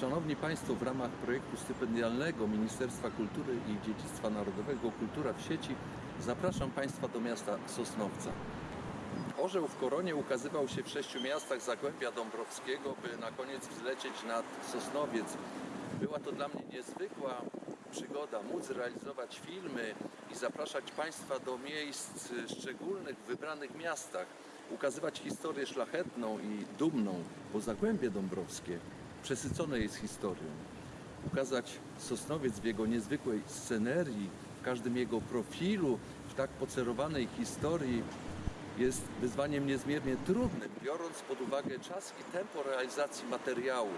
Szanowni Państwo, w ramach projektu stypendialnego Ministerstwa Kultury i Dziedzictwa Narodowego Kultura w sieci zapraszam Państwa do miasta Sosnowca. Orzeł w koronie ukazywał się w sześciu miastach Zagłębia Dąbrowskiego, by na koniec wzlecieć nad Sosnowiec. Była to dla mnie niezwykła przygoda móc realizować filmy i zapraszać Państwa do miejsc szczególnych w wybranych miastach, ukazywać historię szlachetną i dumną, bo Zagłębie Dąbrowskie przesycone jest historią. Ukazać Sosnowiec w jego niezwykłej scenerii, w każdym jego profilu, w tak pocerowanej historii jest wyzwaniem niezmiernie trudnym, biorąc pod uwagę czas i tempo realizacji materiału.